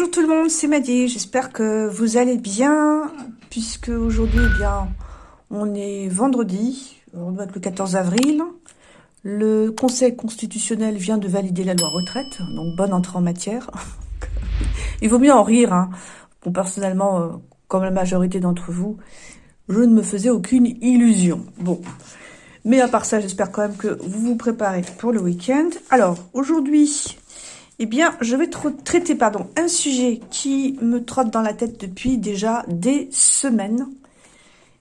Bonjour tout le monde, c'est Maddy, j'espère que vous allez bien, puisque aujourd'hui, eh bien, on est vendredi, on doit être le 14 avril, le Conseil constitutionnel vient de valider la loi retraite, donc bonne entrée en matière. Il vaut mieux en rire, hein. Personnellement, euh, comme la majorité d'entre vous, je ne me faisais aucune illusion. Bon, mais à part ça, j'espère quand même que vous vous préparez pour le week-end. Alors, aujourd'hui, eh bien, je vais traiter pardon, un sujet qui me trotte dans la tête depuis déjà des semaines.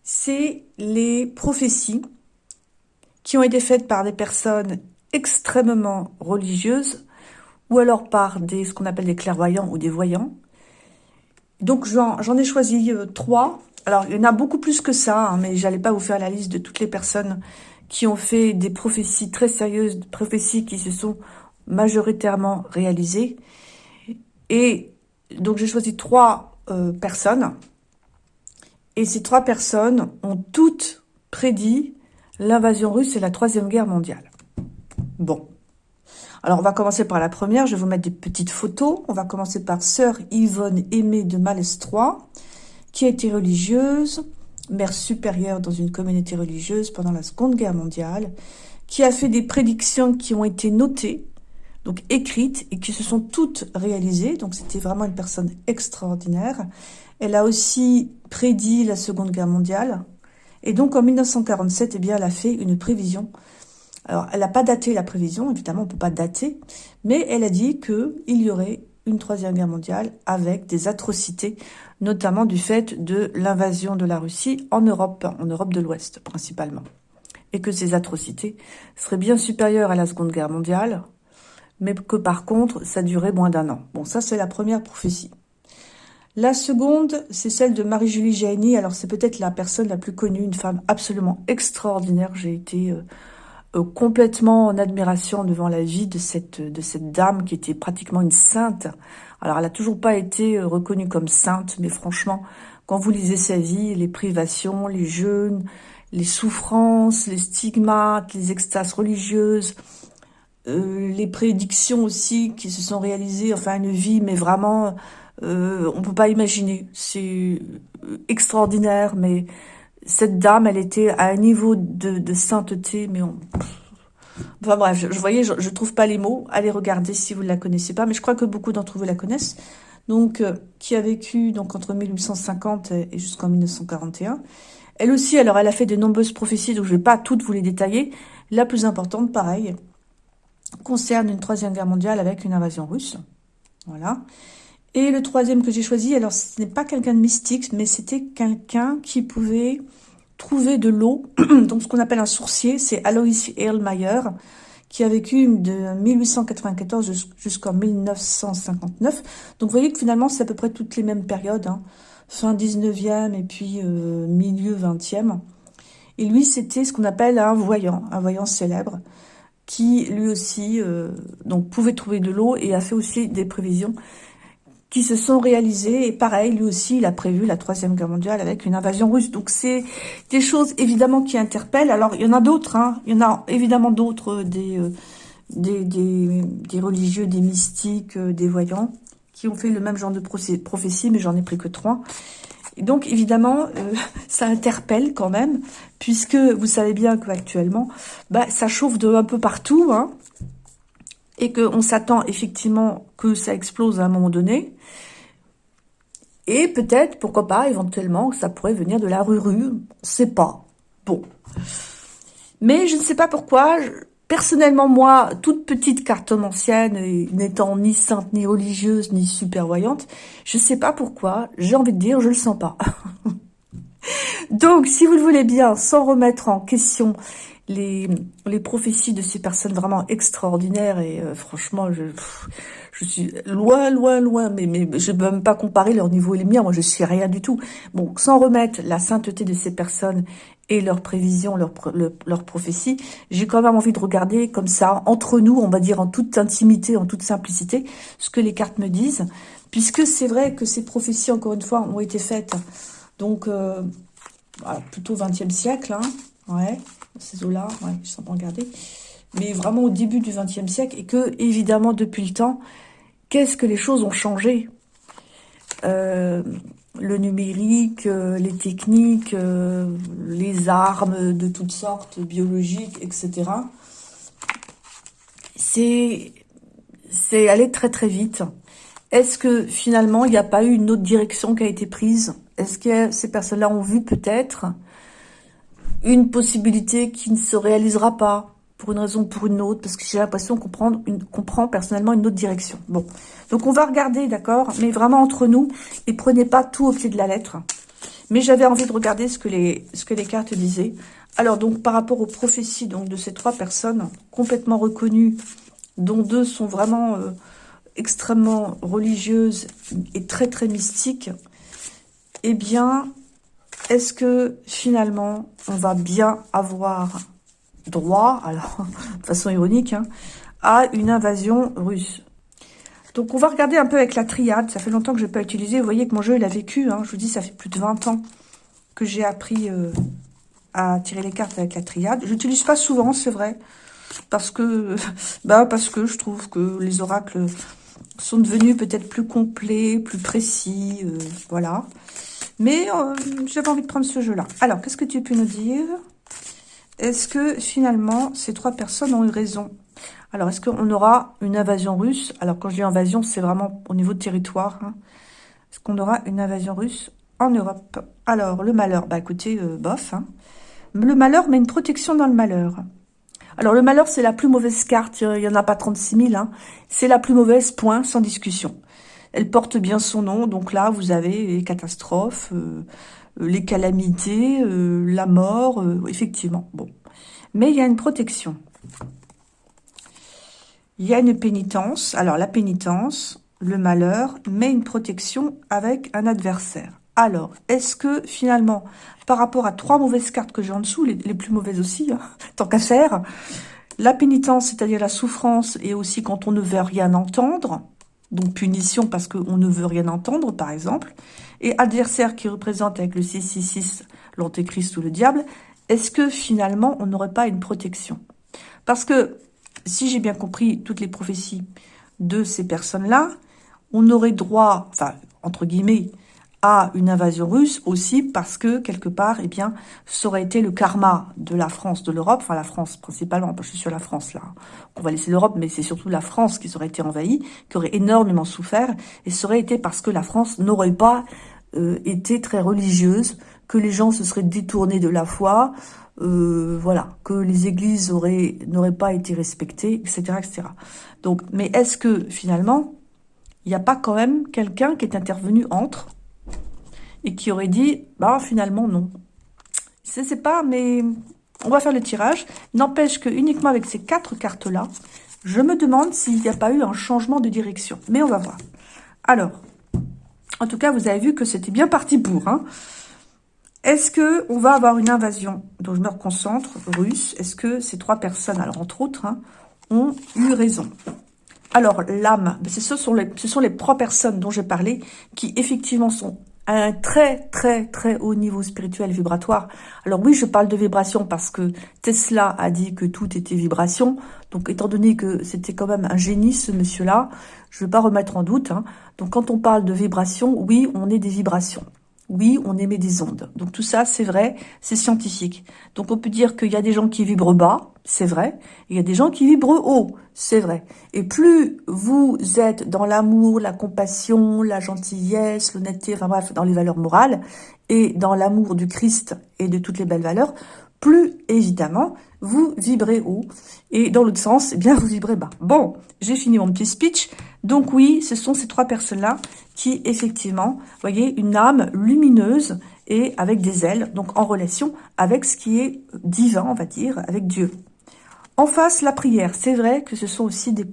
C'est les prophéties qui ont été faites par des personnes extrêmement religieuses ou alors par des ce qu'on appelle des clairvoyants ou des voyants. Donc, j'en ai choisi euh, trois. Alors, il y en a beaucoup plus que ça, hein, mais j'allais pas vous faire la liste de toutes les personnes qui ont fait des prophéties très sérieuses, prophéties qui se sont majoritairement réalisées. Et donc j'ai choisi trois euh, personnes. Et ces trois personnes ont toutes prédit l'invasion russe et la Troisième Guerre mondiale. Bon. Alors, on va commencer par la première. Je vais vous mettre des petites photos. On va commencer par Sœur Yvonne Aimée de Malestroit, qui a été religieuse, mère supérieure dans une communauté religieuse pendant la Seconde Guerre mondiale, qui a fait des prédictions qui ont été notées, donc écrites, et qui se sont toutes réalisées. Donc c'était vraiment une personne extraordinaire. Elle a aussi prédit la Seconde Guerre mondiale. Et donc en 1947, eh bien, elle a fait une prévision. Alors, elle n'a pas daté la prévision, évidemment, on ne peut pas dater, mais elle a dit qu'il y aurait une Troisième Guerre mondiale avec des atrocités notamment du fait de l'invasion de la Russie en Europe, en Europe de l'Ouest principalement. Et que ces atrocités seraient bien supérieures à la Seconde Guerre mondiale, mais que par contre, ça durait moins d'un an. Bon, ça c'est la première prophétie. La seconde, c'est celle de Marie-Julie Gianni. Alors c'est peut-être la personne la plus connue, une femme absolument extraordinaire. J'ai été euh, euh, complètement en admiration devant la vie de cette, de cette dame qui était pratiquement une sainte. Alors, elle n'a toujours pas été euh, reconnue comme sainte, mais franchement, quand vous lisez sa vie, les privations, les jeûnes, les souffrances, les stigmates, les extases religieuses, euh, les prédictions aussi qui se sont réalisées, enfin une vie, mais vraiment, euh, on peut pas imaginer. C'est euh, extraordinaire, mais cette dame, elle était à un niveau de, sainteté, mais on, Enfin bref, je, voyais, je, je, trouve pas les mots. Allez regarder si vous ne la connaissez pas, mais je crois que beaucoup d'entre vous la connaissent. Donc, euh, qui a vécu donc entre 1850 et jusqu'en 1941. Elle aussi, alors elle a fait de nombreuses prophéties, donc je vais pas toutes vous les détailler. La plus importante, pareil, concerne une troisième guerre mondiale avec une invasion russe. Voilà. Et le troisième que j'ai choisi, alors ce n'est pas quelqu'un de mystique, mais c'était quelqu'un qui pouvait trouver de l'eau, donc ce qu'on appelle un sourcier, c'est Alois Erlmeyer, qui a vécu de 1894 jusqu'en 1959. Donc vous voyez que finalement, c'est à peu près toutes les mêmes périodes, hein. fin 19e et puis euh, milieu 20e. Et lui, c'était ce qu'on appelle un voyant, un voyant célèbre, qui lui aussi euh, donc pouvait trouver de l'eau et a fait aussi des prévisions qui se sont réalisées. Et pareil, lui aussi, il a prévu la Troisième Guerre mondiale avec une invasion russe. Donc c'est des choses évidemment qui interpellent. Alors il y en a d'autres, hein. il y en a évidemment d'autres, euh, des, euh, des, des, des, religieux, des mystiques, euh, des voyants, qui ont fait le même genre de prophétie, mais j'en ai pris que trois. Donc évidemment, ça interpelle quand même, puisque vous savez bien qu'actuellement, bah, ça chauffe de un peu partout, hein, et qu'on s'attend effectivement que ça explose à un moment donné. Et peut-être, pourquoi pas, éventuellement, ça pourrait venir de la rue-rue. On ne sait pas. Bon. Mais je ne sais pas pourquoi. Personnellement, moi, toute petite cartomancienne, n'étant ni sainte, ni religieuse, ni super voyante, je ne sais pas pourquoi. J'ai envie de dire, je le sens pas. Donc, si vous le voulez bien, sans remettre en question les, prophéties de ces personnes vraiment extraordinaires et euh, franchement, je, suis loin, loin, loin, mais, mais je ne peux même pas comparer leur niveau et les miens, moi je suis rien du tout. Bon, sans remettre la sainteté de ces personnes et leurs prévisions, leurs leur prophéties, j'ai quand même envie de regarder comme ça, entre nous, on va dire en toute intimité, en toute simplicité, ce que les cartes me disent, puisque c'est vrai que ces prophéties, encore une fois, ont été faites, donc, euh, plutôt 20e siècle, hein, ouais, ces eaux-là, ouais, je sens pas regarder, mais vraiment au début du XXe siècle, et que, évidemment, depuis le temps, qu'est-ce que les choses ont changé? Euh, le numérique, euh, les techniques, les armes de toutes sortes, biologiques, etc. C'est aller très très vite. Est-ce que finalement, il n'y a pas eu une autre direction qui a été prise? Est-ce que ces personnes-là ont vu peut-être une possibilité qui ne se réalisera pas pour une raison ou pour une autre, parce que j'ai l'impression qu'on prend, une, prend personnellement une autre direction. Bon, donc on va regarder, d'accord, mais vraiment entre nous, et prenez pas tout au pied de la lettre. Mais j'avais envie de regarder ce que les, ce que les cartes disaient. Alors donc par rapport aux prophéties donc de ces trois personnes complètement reconnues, dont deux sont vraiment euh, extrêmement religieuses et très très mystiques, eh bien, est-ce que finalement on va bien avoir droit, alors de façon ironique, hein, à une invasion russe? Donc on va regarder un peu avec la triade, ça fait longtemps que je n'ai pas utilisé, vous voyez que mon jeu il a vécu, hein. je vous dis ça fait plus de 20 ans que j'ai appris euh, à tirer les cartes avec la triade. Je n'utilise pas souvent, c'est vrai, parce que, bah, parce que je trouve que les oracles sont devenus peut-être plus complets, plus précis, euh, voilà. Mais euh, j'avais envie de prendre ce jeu-là. Alors, qu'est-ce que tu peux nous dire? Est-ce que finalement, ces trois personnes ont eu raison? Alors, est-ce qu'on aura une invasion russe? Alors, quand je dis invasion, c'est vraiment au niveau de territoire. Hein. Est-ce qu'on aura une invasion russe en Europe? Alors, le malheur, bah écoutez, euh, bof. Hein. Le malheur, mais une protection dans le malheur. Alors, le malheur, c'est la plus mauvaise carte. Il n'y en a pas 36 000. Hein. C'est la plus mauvaise, point, sans discussion. Elle porte bien son nom. Donc là, vous avez les catastrophes, euh, euh, les calamités, la mort, effectivement. Bon. Mais il y a une protection. Il y a une pénitence. Alors, la pénitence, le malheur, mais une protection avec un adversaire. Alors, est-ce que finalement, par rapport à trois mauvaises cartes que j'ai en dessous, les, plus mauvaises aussi, hein, tant qu'à faire, la pénitence, c'est-à-dire la souffrance, et aussi quand on ne veut rien entendre, donc punition parce qu'on ne veut rien entendre, par exemple, et adversaire qui représente avec le 666 l'antéchrist ou le diable, est-ce que finalement on n'aurait pas une protection? Parce que, si j'ai bien compris toutes les prophéties de ces personnes-là, on aurait droit, enfin, entre guillemets, à une invasion russe aussi parce que, quelque part, eh bien, ça aurait été le karma de la France, de l'Europe, enfin la France principalement, je suis sur la France là, on va laisser l'Europe, mais c'est surtout la France qui aurait été envahie, qui aurait énormément souffert, et ça aurait été parce que la France n'aurait pas euh, été très religieuse, que les gens se seraient détournés de la foi, euh, voilà, que les églises n'auraient pas été respectées, etc., etc. Donc, mais est-ce que finalement, il n'y a pas quand même quelqu'un qui est intervenu entre et qui aurait dit, bah finalement non. Je sais pas, mais on va faire le tirage. N'empêche que uniquement avec ces quatre cartes-là, je me demande s'il n'y a pas eu un changement de direction. Mais on va voir. Alors, en tout cas, vous avez vu que c'était bien parti pour. Hein. Est-ce que on va avoir une invasion dont je me reconcentre, russe? Est-ce que ces trois personnes, alors entre autres, hein, ont eu raison? Alors, l'âme, ce sont, les, ce sont les trois personnes dont j'ai parlé qui effectivement sont un très très très haut niveau spirituel vibratoire. Alors oui, je parle de vibration parce que Tesla a dit que tout était vibration. Donc étant donné que c'était quand même un génie ce monsieur-là, je ne vais pas remettre en doute. Hein. Donc quand on parle de vibration, oui, on est des vibrations. Oui, on émet des ondes. Donc tout ça, c'est vrai, c'est scientifique. Donc on peut dire qu'il y a des gens qui vibrent bas, c'est vrai. il y a des gens qui vibrent haut, c'est vrai. Et plus vous êtes dans l'amour, la compassion, la gentillesse, l'honnêteté, dans les valeurs morales, et dans l'amour du Christ et de toutes les belles valeurs, plus évidemment, vous vibrez haut. Et dans l'autre sens, eh bien, vous vibrez bas. Bon, j'ai fini mon petit speech. Donc oui, ce sont ces trois personnes-là qui, effectivement, voyez, une âme lumineuse et avec des ailes, donc en relation avec ce qui est divin, on va dire, avec Dieu. En face, la prière. C'est vrai que ce sont aussi des,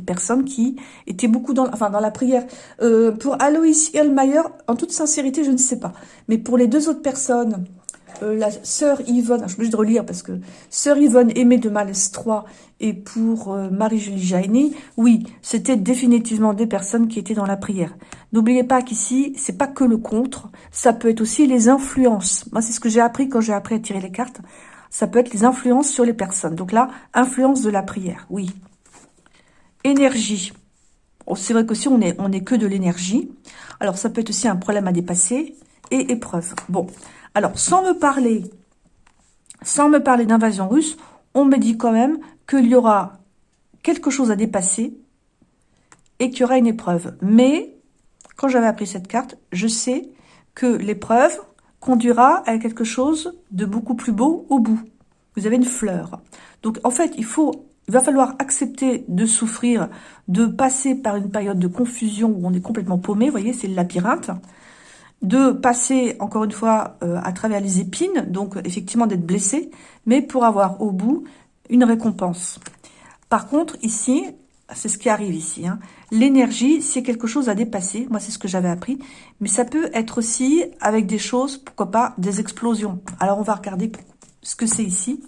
personnes qui étaient beaucoup dans, enfin, dans la prière. Euh, pour Alois Elmayer, en toute sincérité, je ne sais pas. Mais pour les deux autres personnes, euh, la sœur Yvonne, je suis obligée de relire parce que sœur Yvonne aimée de Malestroit et pour euh, Marie-Julie Jaini, oui, c'était définitivement des personnes qui étaient dans la prière. N'oubliez pas qu'ici, c'est pas que le contre, ça peut être aussi les influences. Moi, c'est ce que j'ai appris quand j'ai appris à tirer les cartes. Ça peut être les influences sur les personnes. Donc là, influence de la prière, oui. Énergie. c'est vrai qu'aussi, on est, on est que de l'énergie. Alors, ça peut être aussi un problème à dépasser et épreuve. Bon, alors, sans me parler, sans me parler d'invasion russe, on me dit quand même qu'il y aura quelque chose à dépasser et qu'il y aura une épreuve. Mais, quand j'avais appris cette carte, je sais que l'épreuve conduira à quelque chose de beaucoup plus beau au bout. Vous avez une fleur. Donc, en fait, il faut il va falloir accepter de souffrir, de passer par une période de confusion où on est complètement paumé, vous voyez, c'est le labyrinthe, de passer, encore une fois, euh, à travers les épines, donc effectivement d'être blessé, mais pour avoir au bout une récompense. Par contre, ici, c'est ce qui arrive ici, hein, l'énergie, c'est quelque chose à dépasser, moi c'est ce que j'avais appris, mais ça peut être aussi avec des choses, pourquoi pas, des explosions. Alors on va regarder ce que c'est ici.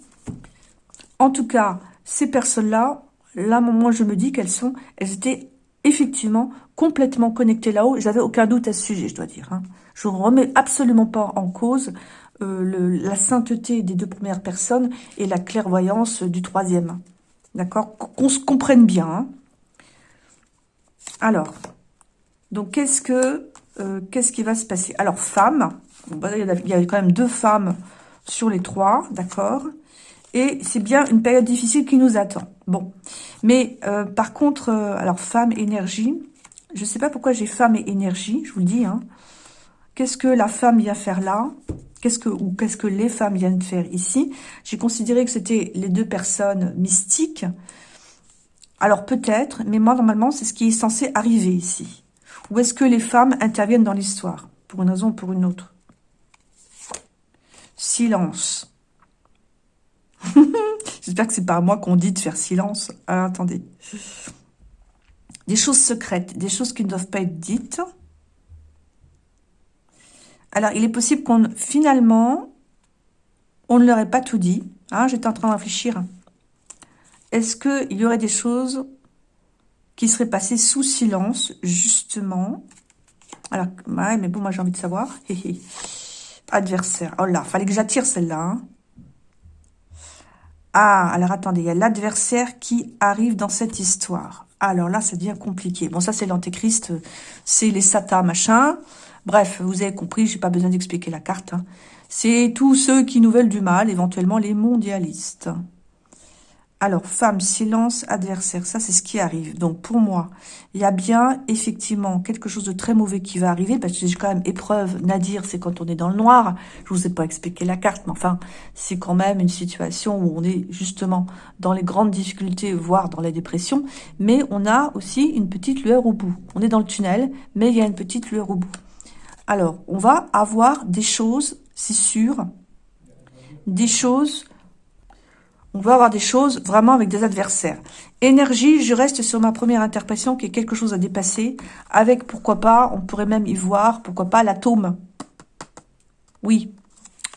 En tout cas, ces personnes-là, là, moi, je me dis qu'elles sont, elles étaient effectivement complètement connectées là-haut. J'avais aucun doute à ce sujet, je dois dire. Hein. Je ne remets absolument pas en cause euh, la sainteté des deux premières personnes et la clairvoyance du troisième. D'accord? Qu'on se comprenne bien. Hein. Alors, donc qu'est-ce que euh, qu'est-ce qui va se passer? Alors, femme, bah, il y a quand même deux femmes sur les trois, d'accord? Et c'est bien une période difficile qui nous attend. Bon, mais euh, par contre, euh, alors femme, énergie, je ne sais pas pourquoi j'ai femme et énergie, je vous le dis. Hein. Qu'est-ce que la femme vient faire là? Qu'est-ce que ou qu'est-ce que les femmes viennent faire ici? J'ai considéré que c'était les deux personnes mystiques. Alors peut-être, mais moi normalement c'est ce qui est censé arriver ici. Ou est-ce que les femmes interviennent dans l'histoire? Pour une raison ou pour une autre Silence. J'espère que c'est pas moi qu'on dit de faire silence. Ah, attendez. Des choses secrètes, des choses qui ne doivent pas être dites. Alors, il est possible qu'on, finalement, on ne leur ait pas tout dit. Hein, J'étais en train de réfléchir. Est-ce qu'il y aurait des choses qui seraient passées sous silence, justement? Alors, ouais, mais bon, moi j'ai envie de savoir. Adversaire. Oh là, fallait que j'attire celle-là. Hein. Ah, alors attendez, il y a l'adversaire qui arrive dans cette histoire. Alors là, ça devient compliqué. Bon, ça, c'est l'antéchrist, c'est les satas, machin. Bref, vous avez compris, j'ai pas besoin d'expliquer la carte. Hein. C'est tous ceux qui nous veulent du mal, éventuellement les mondialistes. Alors, femme, silence, adversaire, ça c'est ce qui arrive. Donc pour moi, il y a bien effectivement quelque chose de très mauvais qui va arriver, parce que j'ai quand même épreuve, Nadir, c'est quand on est dans le noir. Je vous ai pas expliqué la carte, mais enfin, c'est quand même une situation où on est justement dans les grandes difficultés, voire dans la dépression, mais on a aussi une petite lueur au bout. On est dans le tunnel, mais il y a une petite lueur au bout. Alors, on va avoir des choses, c'est sûr, des choses on va avoir des choses vraiment avec des adversaires. Énergie, je reste sur ma première interprétation qui est quelque chose à dépasser, avec, pourquoi pas, on pourrait même y voir, pourquoi pas, l'atome. Oui,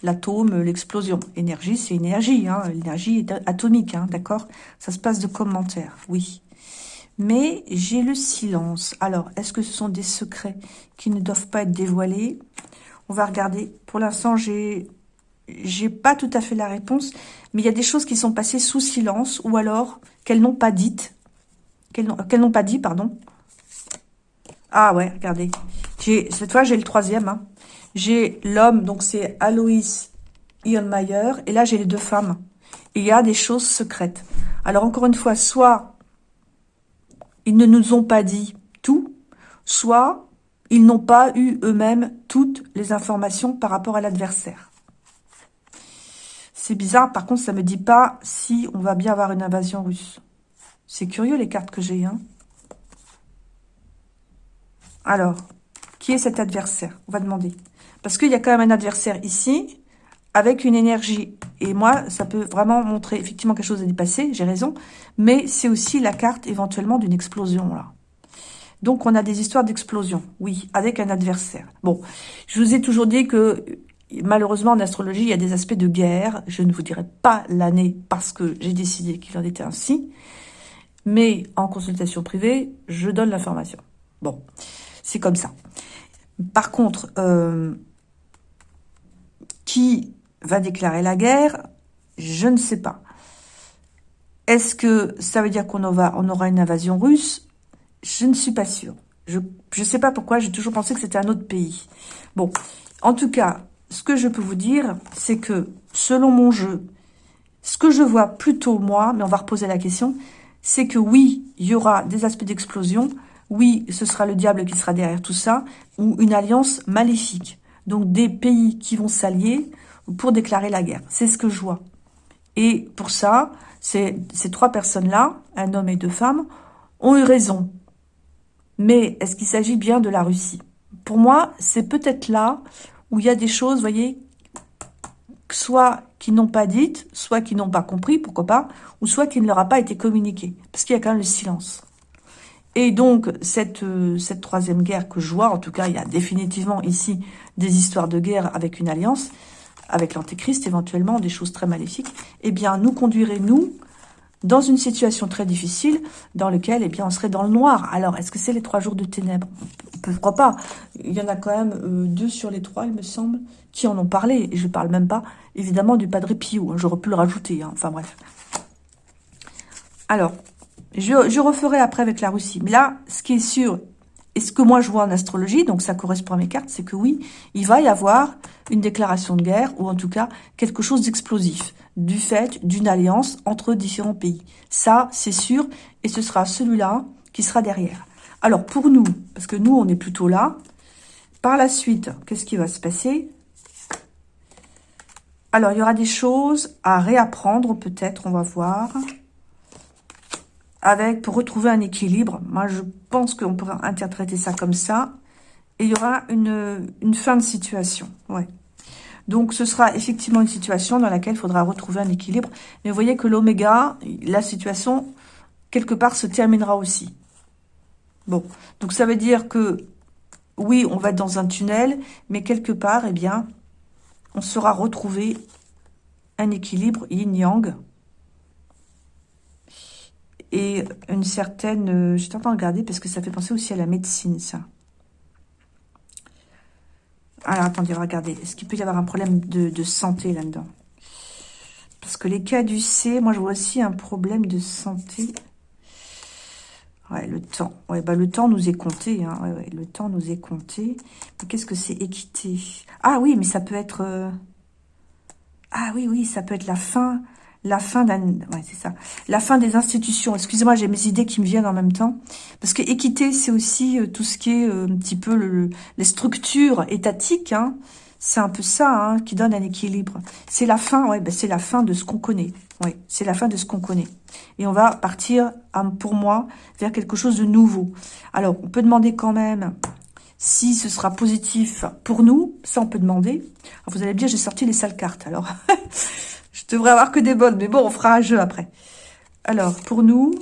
l'atome, l'explosion. Énergie, c'est énergie, hein. l'énergie est atomique, hein, d'accord? Ça se passe de commentaires, oui. Mais j'ai le silence. Alors, est-ce que ce sont des secrets qui ne doivent pas être dévoilés? On va regarder. Pour l'instant, j'ai j'ai pas tout à fait la réponse, mais il y a des choses qui sont passées sous silence, ou alors qu'elles n'ont pas dites, qu'elles n'ont pas dit, pardon. Ah ouais, regardez. Cette fois, j'ai le troisième. Hein. J'ai l'homme, donc c'est Aloïs Ionmayer, et là, j'ai les deux femmes. il y a des choses secrètes. Alors, encore une fois, soit ils ne nous ont pas dit tout, soit ils n'ont pas eu eux-mêmes toutes les informations par rapport à l'adversaire. C'est bizarre, par contre, ça me dit pas si on va bien avoir une invasion russe. C'est curieux, les cartes que j'ai. Hein Alors, qui est cet adversaire? On va demander. Parce qu'il y a quand même un adversaire ici, avec une énergie. Et moi, ça peut vraiment montrer effectivement quelque chose à dépasser, j'ai raison. Mais c'est aussi la carte éventuellement d'une explosion, là. Donc, on a des histoires d'explosion, oui, avec un adversaire. Bon, je vous ai toujours dit que malheureusement, en astrologie, il y a des aspects de guerre. Je ne vous dirai pas l'année parce que j'ai décidé qu'il en était ainsi. Mais en consultation privée, je donne l'information. Bon, c'est comme ça. Par contre, euh, qui va déclarer la guerre Je ne sais pas. Est-ce que ça veut dire qu'on on aura une invasion russe? Je ne suis pas sûre. Je ne sais pas pourquoi, j'ai toujours pensé que c'était un autre pays. Bon, en tout cas, ce que je peux vous dire, c'est que selon mon jeu, ce que je vois plutôt moi, mais on va reposer la question, c'est que oui, il y aura des aspects d'explosion, oui, ce sera le diable qui sera derrière tout ça, ou une alliance maléfique. Donc des pays qui vont s'allier pour déclarer la guerre. C'est ce que je vois. Et pour ça, ces trois personnes-là, un homme et deux femmes, ont eu raison. Mais est-ce qu'il s'agit bien de la Russie? Pour moi, c'est peut-être là où il y a des choses, voyez, soit qui n'ont pas dites, soit qui n'ont pas compris, pourquoi pas, ou soit qui ne leur a pas été communiqué, parce qu'il y a quand même le silence. Et donc, cette, euh, troisième guerre que je vois, en tout cas, il y a définitivement ici des histoires de guerre avec une alliance, avec l'antéchrist éventuellement, des choses très maléfiques, eh bien, nous conduirait, nous, dans une situation très difficile dans laquelle eh bien, on serait dans le noir. Alors, est-ce que c'est les trois jours de ténèbres? Pourquoi pas? Il y en a quand même euh, deux sur les trois, il me semble, qui en ont parlé. Et je ne parle même pas, évidemment, du Padre Pio. Hein. J'aurais pu le rajouter. Hein. Enfin, bref. Alors, je, je referai après avec la Russie. Mais là, ce qui est sûr, et ce que moi je vois en astrologie, donc ça correspond à mes cartes, c'est que oui, il va y avoir une déclaration de guerre, ou en tout cas quelque chose d'explosif, du fait d'une alliance entre différents pays. Ça, c'est sûr, et ce sera celui-là qui sera derrière. Alors pour nous, parce que nous on est plutôt là, par la suite, qu'est-ce qui va se passer? Alors il y aura des choses à réapprendre peut-être, on va voir avec pour retrouver un équilibre. Moi, je pense qu'on pourrait interpréter ça comme ça. Et il y aura une, une fin de situation. Ouais. Donc, ce sera effectivement une situation dans laquelle il faudra retrouver un équilibre. Mais vous voyez que l'oméga, la situation, quelque part, se terminera aussi. Bon, donc ça veut dire que, oui, on va être dans un tunnel, mais quelque part, eh bien, on sera retrouvé un équilibre yin-yang et une certaine... Euh, J'étais en train de regarder parce que ça fait penser aussi à la médecine, ça. Alors, attendez, regardez. Est-ce qu'il peut y avoir un problème de, santé là-dedans? Parce que les cas du C, moi, je vois aussi un problème de santé. Ouais, le temps. Ouais, bah, le temps nous est compté. Hein. Le temps nous est compté. Qu'est-ce que c'est équité? Ah oui, mais ça peut être... Euh, ah oui, oui, ça peut être la fin la fin d'un, ouais, c'est ça, la fin des institutions. Excusez-moi, j'ai mes idées qui me viennent en même temps, parce que équité, c'est aussi euh, tout ce qui est euh, un petit peu le, les structures étatiques. Hein. C'est un peu ça hein, qui donne un équilibre. C'est la fin, ouais, ben c'est la fin de ce qu'on connaît. Ouais, c'est la fin de ce qu'on connaît. Et on va partir, pour moi, vers quelque chose de nouveau. Alors, on peut demander quand même si ce sera positif pour nous. Ça, on peut demander. Vous allez me dire, j'ai sorti les sales cartes. Alors, Je devrais avoir que des bonnes, mais bon, on fera un jeu après. Alors, pour nous,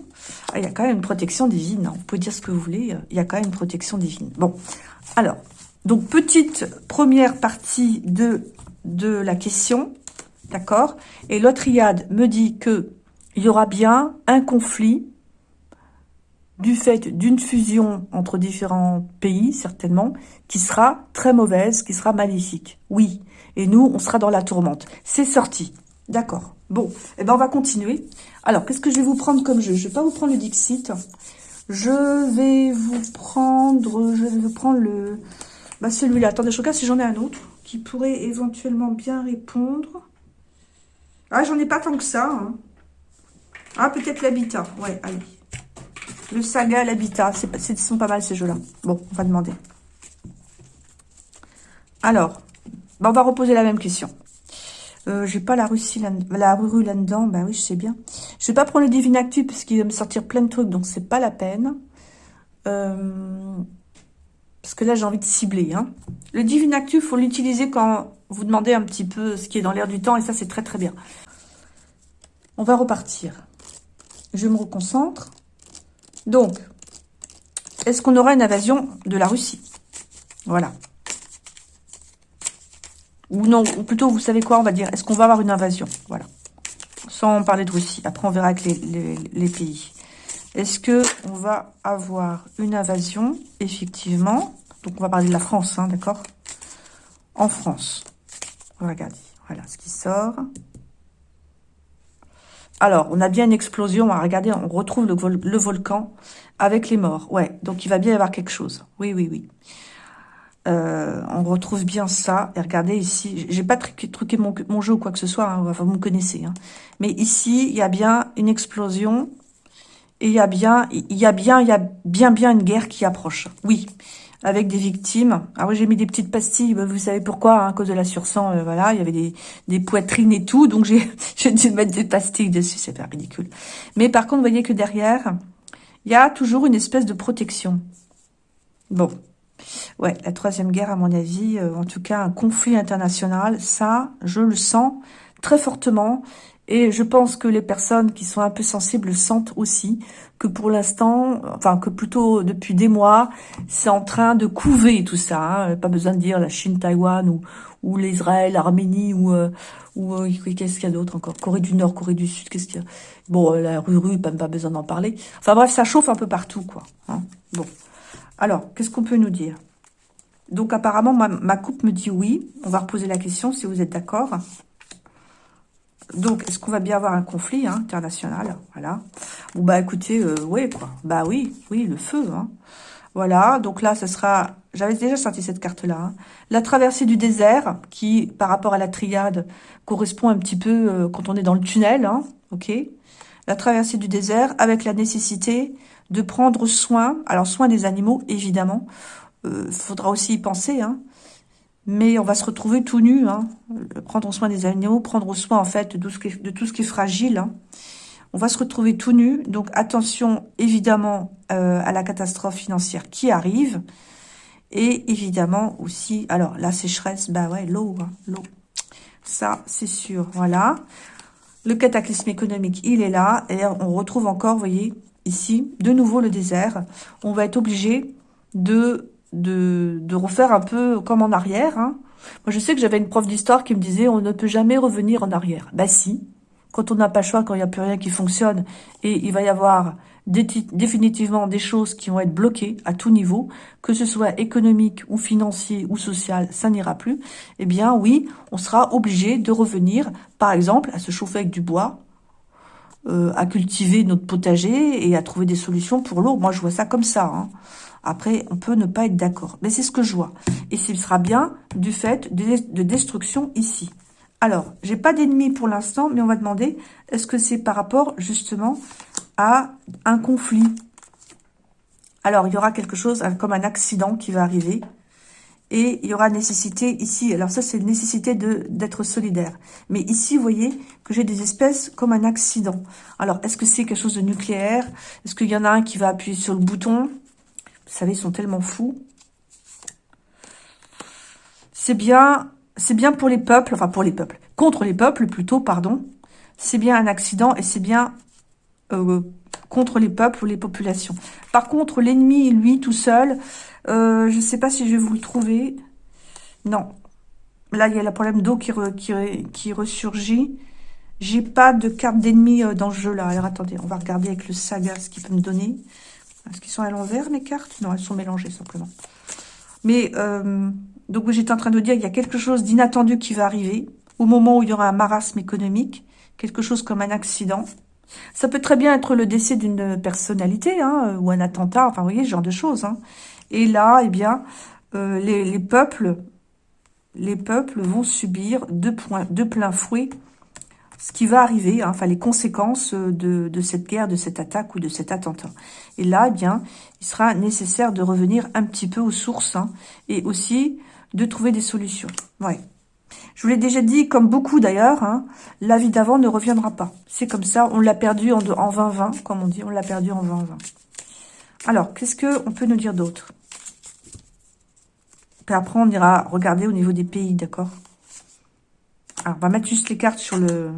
ah, il y a quand même une protection divine. Hein. Vous pouvez dire ce que vous voulez, il y a quand même une protection divine. Bon, alors, donc petite première partie de, de la question, d'accord? Et l'autre me dit que il y aura bien un conflit du fait d'une fusion entre différents pays, certainement, qui sera très mauvaise, qui sera maléfique. Oui, et nous, on sera dans la tourmente. C'est sorti. D'accord. Bon, eh ben on va continuer. Alors, qu'est-ce que je vais vous prendre comme jeu? Je vais pas vous prendre le Dixit. Je vais vous prendre... Je vais prendre le... Bah, celui-là. Attendez, je regarde si j'en ai un autre qui pourrait éventuellement bien répondre. Ah, j'en ai pas tant que ça. Hein. Ah, peut-être l'habitat. Ouais, allez. Le saga, l'habitat. Ce sont pas mal ces jeux-là. Bon, on va demander. Alors, bah, on va reposer la même question. Euh, j'ai pas la Russie, la rue là-dedans. Ben oui, je sais bien. Je vais pas prendre le Divine Actu parce qu'il va me sortir plein de trucs, donc c'est pas la peine. Euh, parce que là, j'ai envie de cibler. Hein. Le Divine Actu, faut l'utiliser quand vous demandez un petit peu ce qui est dans l'air du temps, et ça, c'est très très bien. On va repartir. Je me reconcentre. Donc, est-ce qu'on aura une invasion de la Russie? Voilà. Ou non, ou plutôt, vous savez quoi, on va dire, est-ce qu'on va avoir une invasion? Voilà. Sans parler de Russie. Après, on verra avec les, pays. Est-ce que on va avoir une invasion, effectivement Donc, on va parler de la France, hein, d'accord? En France. Regardez, voilà ce qui sort. Alors, on a bien une explosion. Regardez, on retrouve le, le, volcan avec les morts. Ouais, donc il va bien y avoir quelque chose. Oui, oui, oui. Euh, on retrouve bien ça. Et regardez ici, j'ai pas truqué, mon, jeu ou quoi que ce soit. Hein, enfin, vous me connaissez. Hein. Mais ici, il y a bien une explosion. Et il y a bien, il y a bien, il y a bien, bien une guerre qui approche. Oui avec des victimes. Ah oui, j'ai mis des petites pastilles, vous savez pourquoi, hein, à cause de la sursang, euh, voilà, il y avait des, poitrines et tout, donc j'ai dû mettre des pastilles dessus, c'est pas ridicule. Mais par contre, vous voyez que derrière, il y a toujours une espèce de protection. Bon, ouais, la troisième guerre, à mon avis, euh, en tout cas, un conflit international, ça, je le sens très fortement, et je pense que les personnes qui sont un peu sensibles sentent aussi que pour l'instant, enfin que plutôt depuis des mois, c'est en train de couver tout ça. Hein. Pas besoin de dire la Chine, Taïwan ou, ou l'Israël, l'Arménie ou, euh, ou euh, qu'est-ce qu'il y a d'autre encore? Corée du Nord, Corée du Sud, qu'est-ce qu'il y a? Bon, la rue, pas, pas besoin d'en parler. Enfin bref, ça chauffe un peu partout, quoi. Hein. bon. Alors, qu'est-ce qu'on peut nous dire? Donc apparemment, ma, coupe me dit oui. On va reposer la question si vous êtes d'accord. Donc, est-ce qu'on va bien avoir un conflit hein, international? Voilà. Bon, bah écoutez, euh, oui, quoi. Bah oui, oui, le feu. Hein. Voilà, donc là, ce sera... J'avais déjà sorti cette carte-là. Hein. La traversée du désert, qui, par rapport à la triade, correspond un petit peu euh, quand on est dans le tunnel. Ok? La traversée du désert, avec la nécessité de prendre soin, alors soin des animaux, évidemment. Euh, faudra aussi y penser, hein, mais on va se retrouver tout nu, hein. prendre soin des animaux, prendre soin en fait de tout ce qui est, de tout ce qui est fragile. Hein. On va se retrouver tout nu, donc attention évidemment euh, à la catastrophe financière qui arrive, et évidemment aussi, alors la sécheresse, bah ouais, l'eau, hein, l'eau, ça c'est sûr, voilà. Le cataclysme économique, il est là, et on retrouve encore, vous voyez, ici, de nouveau le désert. On va être obligé de de, refaire un peu comme en arrière. Hein. Moi, je sais que j'avais une prof d'histoire qui me disait « on ne peut jamais revenir en arrière ». Bah si, quand on n'a pas le choix, quand il n'y a plus rien qui fonctionne, et il va y avoir définitivement des choses qui vont être bloquées à tout niveau, que ce soit économique ou financier ou social, ça n'ira plus, eh bien oui, on sera obligé de revenir, par exemple, à se chauffer avec du bois, euh, à cultiver notre potager et à trouver des solutions pour l'eau. Moi, je vois ça comme ça. Hein. Après, on peut ne pas être d'accord. Mais c'est ce que je vois. Et ce sera bien du fait de, destruction ici. Alors, j'ai pas d'ennemi pour l'instant, mais on va demander, est-ce que c'est par rapport justement à un conflit? Alors, il y aura quelque chose comme un accident qui va arriver. Et il y aura nécessité ici, alors ça c'est nécessité d'être solidaire. Mais ici, vous voyez que j'ai des espèces comme un accident. Alors, est-ce que c'est quelque chose de nucléaire? Est-ce qu'il y en a un qui va appuyer sur le bouton? Vous savez, ils sont tellement fous. C'est bien, c'est bien pour les peuples, enfin pour les peuples, contre les peuples plutôt, pardon. C'est bien un accident et c'est bien euh, contre les peuples ou les populations. Par contre, l'ennemi, lui, tout seul, euh, je ne sais pas si je vais vous le trouver. Non. Là, il y a le problème d'eau qui, qui ressurgit. J'ai pas de carte d'ennemi euh, dans ce jeu-là. Alors, attendez, on va regarder avec le saga ce qu'il peut me donner. Est-ce qu'ils sont à l'envers, mes cartes? Non, elles sont mélangées, simplement. Mais, euh, donc j'étais en train de dire, il y a quelque chose d'inattendu qui va arriver au moment où il y aura un marasme économique, quelque chose comme un accident. Ça peut très bien être le décès d'une personnalité, hein, ou un attentat, enfin, vous voyez, ce genre de choses. Hein. Et là, eh bien, euh, les, peuples les peuples vont subir de, plein fouet ce qui va arriver, hein, enfin les conséquences de, de, cette guerre, de cette attaque ou de cet attentat. Et là, eh bien, il sera nécessaire de revenir un petit peu aux sources hein, et aussi de trouver des solutions. Ouais. Je vous l'ai déjà dit, comme beaucoup d'ailleurs, hein, la vie d'avant ne reviendra pas. C'est comme ça, on l'a perdu en, en 2020, comme on dit, on l'a perdu en 2020. Alors, qu'est-ce qu'on peut nous dire d'autre? Puis après, on ira regarder au niveau des pays, d'accord? Alors, on va mettre juste les cartes sur le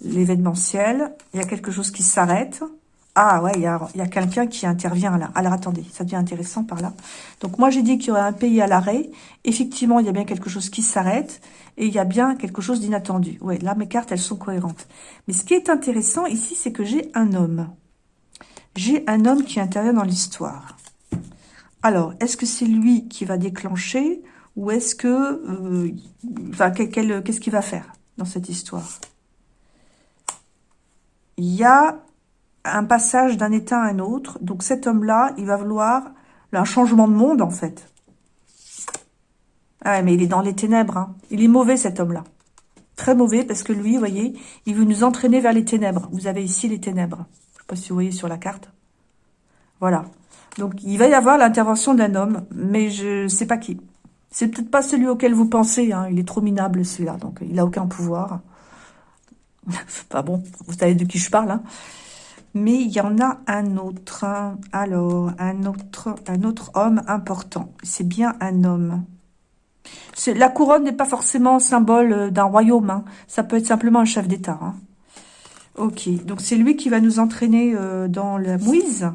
l'événementiel. Il y a quelque chose qui s'arrête. Ah ouais, il y a, a quelqu'un qui intervient là. Alors attendez, ça devient intéressant par là. Donc moi j'ai dit qu'il y aurait un pays à l'arrêt. Effectivement, il y a bien quelque chose qui s'arrête et il y a bien quelque chose d'inattendu. Ouais, là mes cartes elles sont cohérentes. Mais ce qui est intéressant ici, c'est que j'ai un homme. J'ai un homme qui intervient dans l'histoire. Alors, est-ce que c'est lui qui va déclencher ou est-ce que... Euh, qu'est-ce qu'il va faire dans cette histoire? Il y a un passage d'un état à un autre. Donc cet homme-là, il va vouloir un changement de monde, en fait. Ah, mais il est dans les ténèbres. Hein. Il est mauvais, cet homme-là. Très mauvais, parce que lui, vous voyez, il veut nous entraîner vers les ténèbres. Vous avez ici les ténèbres. Je ne sais pas si vous voyez sur la carte. Voilà. Donc, il va y avoir l'intervention d'un homme, mais je ne sais pas qui. C'est peut-être pas celui auquel vous pensez. Hein. Il est trop minable, celui-là. Donc, il n'a aucun pouvoir. enfin bon, vous savez de qui je parle. Hein. Mais il y en a un autre. Alors, un autre, un autre homme important. C'est bien un homme. La couronne n'est pas forcément symbole euh, d'un royaume. Hein. Ça peut être simplement un chef d'État. Hein. Ok, donc c'est lui qui va nous entraîner euh, dans la mouise.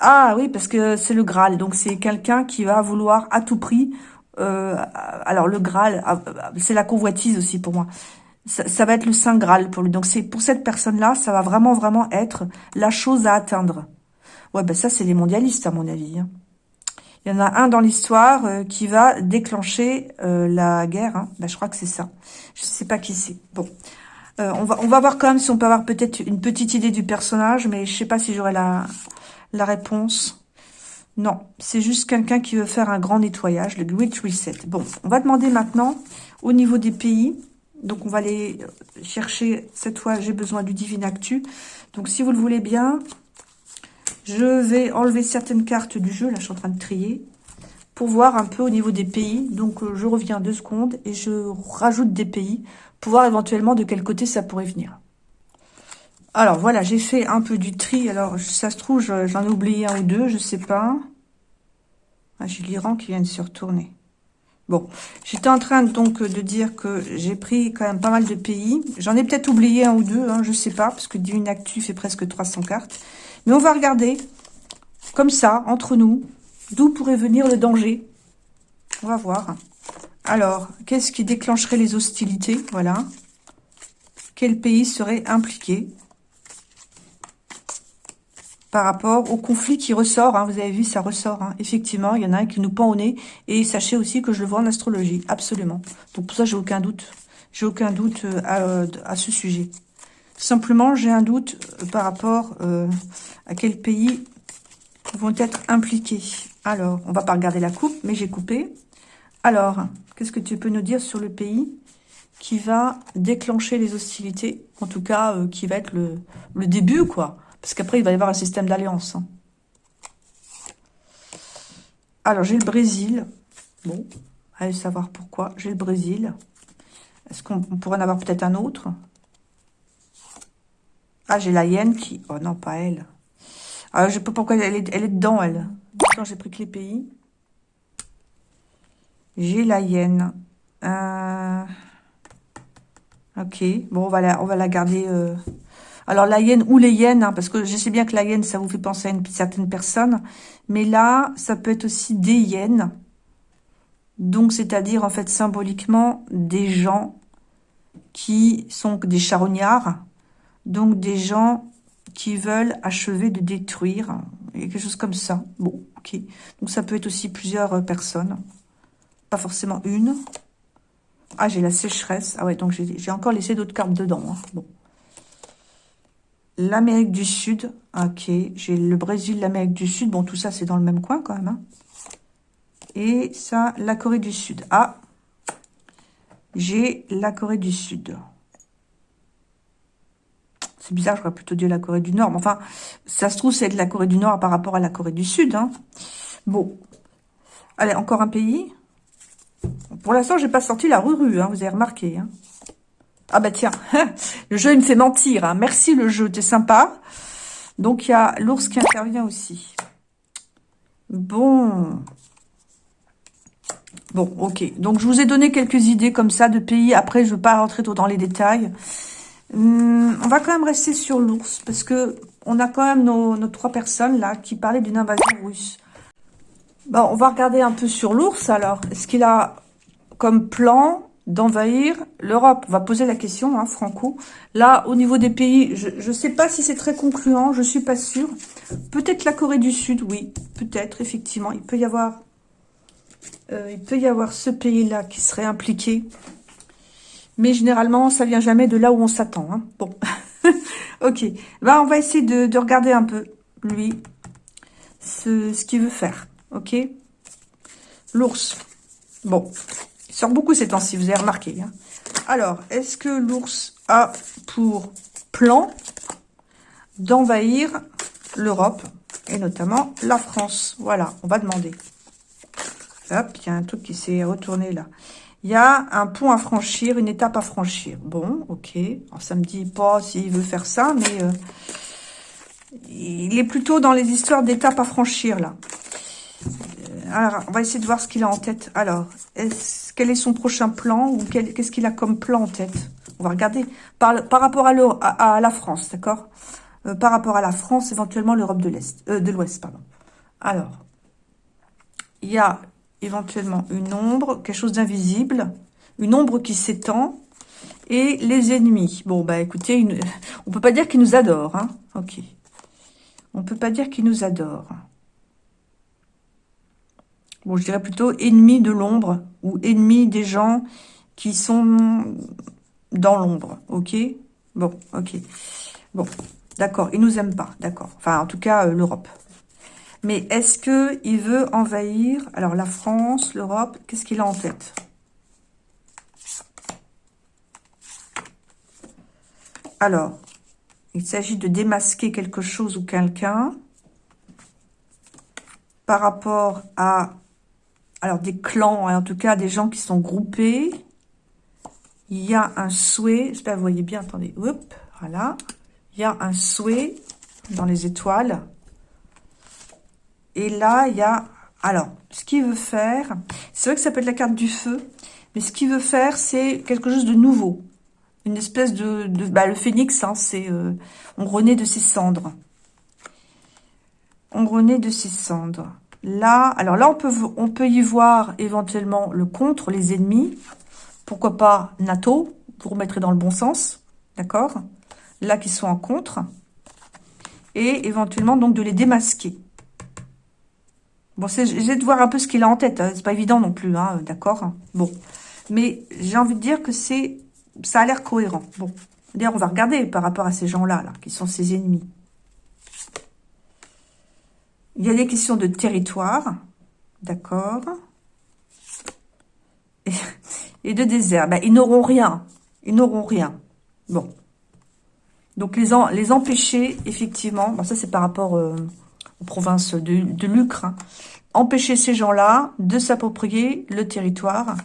Ah oui, parce que c'est le Graal. Donc c'est quelqu'un qui va vouloir à tout prix... Euh, alors le Graal, ah, c'est la convoitise aussi pour moi. Ça, va être le Saint Graal pour lui. Donc c'est pour cette personne-là, ça va vraiment, vraiment être la chose à atteindre. Ouais, ben ça c'est les mondialistes à mon avis. Hein. Il y en a un dans l'histoire euh, qui va déclencher euh, la guerre. Hein. Ben, je crois que c'est ça. Je sais pas qui c'est. Bon, on va on va voir quand même si on peut avoir peut-être une petite idée du personnage, mais je sais pas si j'aurai la la réponse Non, c'est juste quelqu'un qui veut faire un grand nettoyage, le Great Reset. Bon, on va demander maintenant au niveau des pays. Donc, on va aller chercher, cette fois, j'ai besoin du Divine Actu. Donc, si vous le voulez bien, je vais enlever certaines cartes du jeu. Là, je suis en train de trier pour voir un peu au niveau des pays. Donc, euh, je reviens deux secondes et je rajoute des pays pour voir éventuellement de quel côté ça pourrait venir. Alors, voilà, j'ai fait un peu du tri. Alors, ça se trouve, j'en ai oublié un ou deux, je sais pas. Ah, j'ai l'Iran qui vient de se retourner. Bon, j'étais en train donc de dire que j'ai pris quand même pas mal de pays. J'en ai peut-être oublié un ou deux, hein, je sais pas, parce que Actu fait presque 300 cartes. Mais on va regarder, comme ça, entre nous, d'où pourrait venir le danger. On va voir. Alors, qu'est-ce qui déclencherait les hostilités? Voilà. Quel pays serait impliqué? Par rapport au conflit qui ressort. Hein. vous avez vu, ça ressort. Hein. Effectivement, il y en a un qui nous pend au nez. Et sachez aussi que je le vois en astrologie. Absolument. Donc pour ça, j'ai aucun doute. J'ai aucun doute euh, euh, à, ce sujet. Simplement, j'ai un doute euh, par rapport à quel pays vont être impliqués. Alors, on va pas regarder la coupe, mais j'ai coupé. Alors, qu'est-ce que tu peux nous dire sur le pays qui va déclencher les hostilités? En tout cas, qui va être le, le début, quoi. Parce qu'après, il va y avoir un système d'alliance. Hein. Alors, j'ai le Brésil. Bon, allez savoir pourquoi. J'ai le Brésil. Est-ce qu'on pourrait en avoir peut-être un autre? Ah, j'ai la Hyène qui... Oh non, pas elle. Ah, je sais pas pourquoi elle est, elle est dedans, elle. Quand j'ai pris que les pays. J'ai la Hyène. Euh, ok, bon, on va la, on va la garder... Euh, alors, la hyène ou les hyènes, hein, parce que je sais bien que la hyène, ça vous fait penser à une certaine personne. Mais là, ça peut être aussi des hyènes. Donc, c'est-à-dire, en fait, symboliquement, des gens qui sont des charognards. Donc, des gens qui veulent achever de détruire. Quelque chose comme ça. Bon, ok. Donc, ça peut être aussi plusieurs euh, personnes. Pas forcément une. Ah, j'ai la sécheresse. Ah ouais, donc j'ai encore laissé d'autres cartes dedans. Hein. l'Amérique du Sud. Ok, j'ai le Brésil, l'Amérique du Sud. Bon, tout ça, c'est dans le même coin quand même. Hein. Et ça, la Corée du Sud. Ah, j'ai la Corée du Sud. C'est bizarre, j'aurais plutôt dit la Corée du Nord. Mais enfin, ça se trouve, c'est de la Corée du Nord par rapport à la Corée du Sud. Hein. Bon. Allez, encore un pays. Pour l'instant, j'ai pas sorti la rue, hein, vous avez remarqué. Hein. Ah bah tiens, le jeu il me fait mentir. Hein. Merci le jeu, t'es sympa. Donc il y a l'ours qui intervient aussi. Bon. Bon, ok. Donc je vous ai donné quelques idées comme ça de pays. Après, je ne veux pas rentrer trop dans les détails. Hum, on va quand même rester sur l'ours parce que on a quand même nos, trois personnes là qui parlaient d'une invasion russe. On va regarder un peu sur l'ours alors. Est-ce qu'il a comme plan d'envahir l'Europe. On va poser la question, hein, Franco. Là, au niveau des pays, je ne sais pas si c'est très concluant, je suis pas sûre. Peut-être la Corée du Sud, oui, peut-être, effectivement. Il peut y avoir, euh, il peut y avoir ce pays-là qui serait impliqué. Mais généralement, ça vient jamais de là où on s'attend. Hein. Bon, ok. Bah, on va essayer de, regarder un peu, lui, ce, ce qu'il veut faire. Ok? L'ours. Bon. Sort beaucoup ces temps-ci, vous avez remarqué. Hein. Alors, est-ce que l'ours a pour plan d'envahir l'Europe et notamment la France? Voilà, on va demander. Hop, il y a un truc qui s'est retourné là. Il y a un pont à franchir, une étape à franchir. Bon, ok. Alors, ça me dit pas s'il veut faire ça, mais euh, il est plutôt dans les histoires d'étapes à franchir, là. Euh, alors, on va essayer de voir ce qu'il a en tête. Alors, est quel est son prochain plan ou qu'est-ce qu'il a comme plan en tête? On va regarder par, rapport à, à, la France, d'accord? Euh, Par rapport à la France, éventuellement l'Europe de l'Est, de l'Ouest, pardon. Alors, il y a éventuellement une ombre, quelque chose d'invisible, une ombre qui s'étend, et les ennemis. Bon, bah écoutez, une... on peut pas dire qu'ils nous adorent, hein Ok. On peut pas dire qu'ils nous adorent. Bon, je dirais plutôt ennemis de l'ombre, ou ennemis des gens qui sont dans l'ombre, ok? Bon, ok. Bon, d'accord, ils nous aiment pas, d'accord. Enfin, en tout cas, euh, l'Europe. Mais est-ce qu'il veut envahir, alors la France, l'Europe, qu'est-ce qu'il a en tête? Alors, il s'agit de démasquer quelque chose ou quelqu'un par rapport à alors des clans, en tout cas des gens qui sont groupés. Il y a un souhait, j'espère que vous voyez bien, attendez, voilà. Il y a un souhait dans les étoiles et là, il y a... Alors, ce qu'il veut faire, c'est vrai que ça peut être la carte du feu, mais ce qu'il veut faire, c'est quelque chose de nouveau. Une espèce de... bah, le phénix, hein, c'est... Euh, on renaît de ses cendres. On renaît de ses cendres. Là, alors là, on peut, on y voir éventuellement le contre, les ennemis. Pourquoi pas NATO, vous remettrez dans le bon sens, d'accord? Là, qui sont en contre. Et éventuellement, donc, de les démasquer. Bon, j'ai de voir un peu ce qu'il a en tête. Hein. C'est pas évident non plus, hein, d'accord? Bon. Mais j'ai envie de dire que c'est, ça a l'air cohérent. Bon. D'ailleurs, on va regarder par rapport à ces gens-là, là, qui sont ses ennemis. Il y a des questions de territoire. D'accord. Et, de désert. Ben, ils n'auront rien. Ils n'auront rien. Bon. Donc, les, empêcher, effectivement. Bon, ça, c'est par rapport... Euh, aux provinces de, de Lucre, hein. empêcher ces gens-là de s'approprier le territoire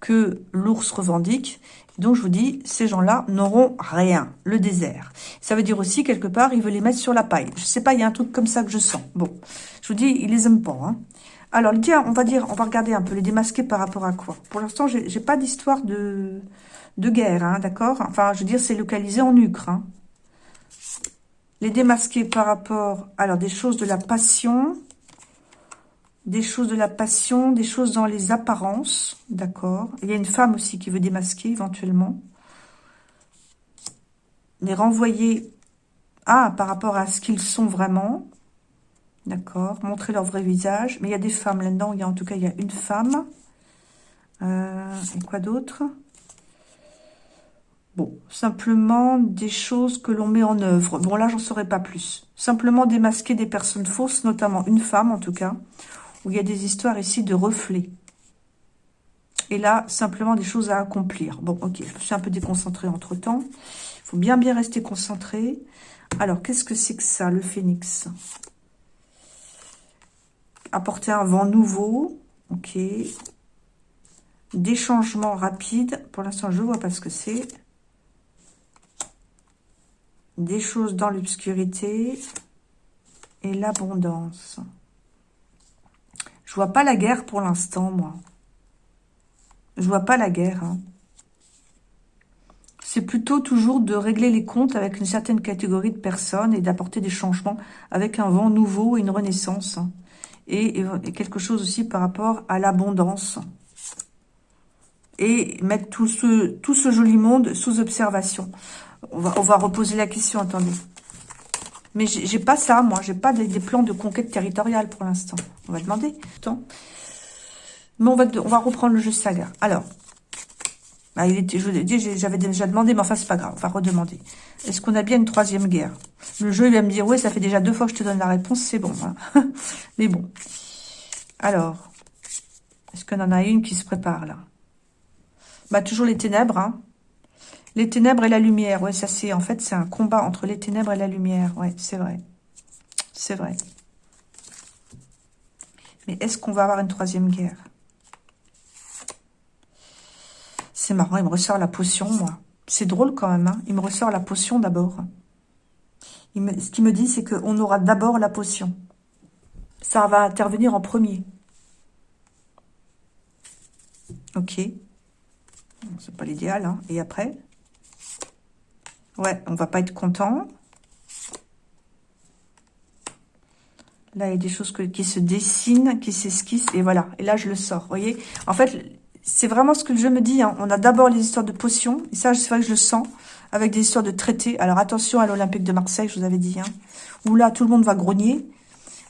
que l'ours revendique. Donc, je vous dis, ces gens-là n'auront rien, le désert. Ça veut dire aussi, quelque part, il veut les mettre sur la paille. Je sais pas, il y a un truc comme ça que je sens. Bon, je vous dis, il les aime pas. Hein. Alors, tiens, on va dire, on va regarder un peu les démasquer par rapport à quoi. Pour l'instant, j'ai pas d'histoire de, de guerre, hein, d'accord? Enfin, je veux dire, c'est localisé en Ucre. Hein. Les démasquer par rapport, alors des choses de la passion, des choses de la passion, des choses dans les apparences, d'accord Il y a une femme aussi qui veut démasquer éventuellement. Les renvoyer, ah, par rapport à ce qu'ils sont vraiment, d'accord Montrer leur vrai visage. Mais il y a des femmes là-dedans, il y a en tout cas, il y a une femme. Euh, et quoi d'autre? Bon, simplement des choses que l'on met en œuvre. Bon, là, j'en saurais pas plus. Simplement démasquer des personnes fausses, notamment une femme, en tout cas, où il y a des histoires ici de reflets. Et là, simplement des choses à accomplir. Bon, ok, je me suis un peu déconcentrée entre-temps. Il faut bien, bien rester concentré. Alors, qu'est-ce que c'est que ça, le phénix? Apporter un vent nouveau. Ok. Des changements rapides. Pour l'instant, je vois pas ce que c'est des choses dans l'obscurité et l'abondance. Je vois pas la guerre pour l'instant, moi. Je vois pas la guerre. Hein. C'est plutôt toujours de régler les comptes avec une certaine catégorie de personnes et d'apporter des changements avec un vent nouveau et une renaissance. Hein. Et, quelque chose aussi par rapport à l'abondance. Et mettre tout ce, tout ce joli monde sous observation. On va, reposer la question, attendez. Mais j'ai pas ça, moi. J'ai pas des, plans de conquête territoriale pour l'instant. On va demander. Attends. Mais on va, on va reprendre le jeu saga. Alors, Ah, il était, j'avais déjà demandé, mais enfin, c'est pas grave, on va redemander. Est-ce qu'on a bien une troisième guerre? Le jeu, il va me dire, oui, ça fait déjà deux fois que je te donne la réponse, c'est bon. Hein. mais bon. Alors, est-ce qu'on en a une qui se prépare, là? Bah, toujours les ténèbres, hein. Les ténèbres et la lumière, ouais, ça c'est, en fait, c'est un combat entre les ténèbres et la lumière, ouais, c'est vrai. C'est vrai. Mais est-ce qu'on va avoir une troisième guerre? C'est marrant, il me ressort la potion, moi. C'est drôle quand même, hein il me ressort la potion d'abord. Ce qu'il me dit, c'est qu'on aura d'abord la potion. Ça va intervenir en premier. Ok. C'est pas l'idéal, hein Et après? Ouais, on va pas être content. Là, il y a des choses qui se dessinent, qui s'esquissent. Et voilà. Et là, je le sors. Vous voyez En fait, c'est vraiment ce que jeu me dit. Hein. On a d'abord les histoires de potions. Et ça, c'est vrai que je le sens. Avec des histoires de traités. Alors, attention à l'Olympique de Marseille, je vous avais dit. Hein, où là, tout le monde va grogner.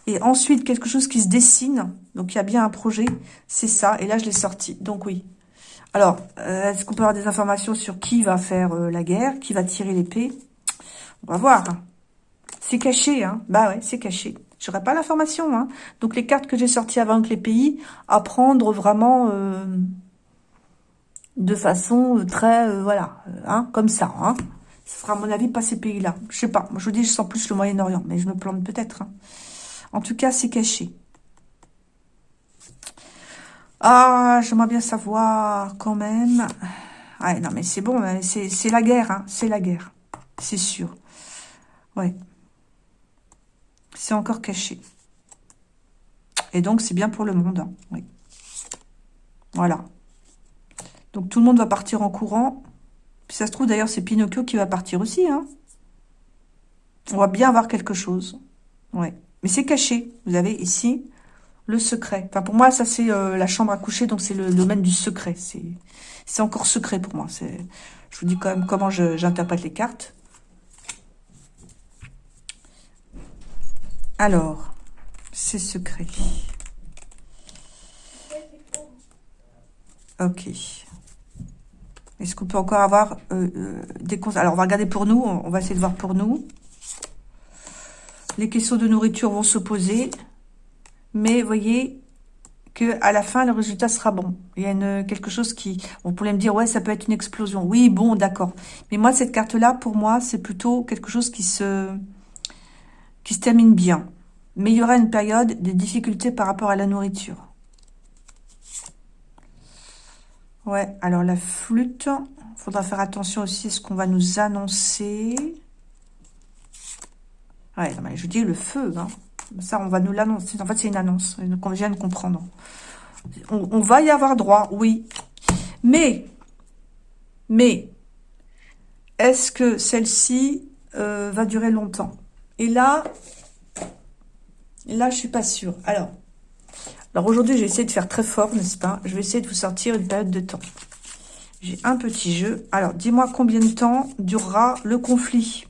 Et ensuite, quelque chose qui se dessine. Donc, il y a bien un projet. C'est ça. Et là, je l'ai sorti. Donc, oui. Alors, euh, est-ce qu'on peut avoir des informations sur qui va faire euh, la guerre Qui va tirer l'épée? On va voir. C'est caché, hein Bah ouais, c'est caché. J'aurais pas l'information, hein Donc, les cartes que j'ai sorties avant que les pays, à vraiment... Euh, de façon très, voilà, hein, comme ça. Hein. Ce sera à mon avis pas ces pays-là. Je sais pas. Moi, je vous dis, je sens plus le Moyen-Orient, mais je me plante peut-être. Hein. En tout cas, c'est caché. Ah, j'aimerais bien savoir quand même. Ouais, non, mais c'est bon, hein, c'est la guerre, hein, c'est la guerre. C'est sûr. Ouais. C'est encore caché. Et donc, c'est bien pour le monde. Hein, oui. Voilà. Donc tout le monde va partir en courant. Ça se trouve d'ailleurs c'est Pinocchio qui va partir aussi. Hein. On va bien avoir quelque chose. Ouais. Mais c'est caché. Vous avez ici le secret. Pour moi ça c'est euh, la chambre à coucher donc c'est le domaine du secret. C'est encore secret pour moi. Je vous dis quand même comment j'interprète les cartes. Alors, c'est secret. Ok. Est-ce qu'on peut encore avoir euh, euh, des conseils Alors, on va regarder pour nous. On va essayer de voir pour nous. Les questions de nourriture vont se poser. Mais, voyez que à la fin, le résultat sera bon. Il y a quelque chose qui... On pourrait me dire, ouais, ça peut être une explosion. Oui, bon, d'accord. Mais moi, cette carte-là, pour moi, c'est plutôt quelque chose qui se, qui se termine bien. Mais il y aura une période de difficultés par rapport à la nourriture. Ouais, alors la flûte, faudra faire attention aussi à ce qu'on va nous annoncer. Ouais, je dis le feu, hein. Ça, on va nous l'annoncer. En fait, c'est une annonce qu'on vient de comprendre. On, va y avoir droit, oui. Mais, mais, est-ce que celle-ci euh, va durer longtemps? Et là, là, je suis pas sûre. Alors, alors aujourd'hui, j'ai essayé de faire très fort, n'est-ce pas? Je vais essayer de vous sortir une période de temps. J'ai un petit jeu. Alors, dis-moi combien de temps durera le conflit?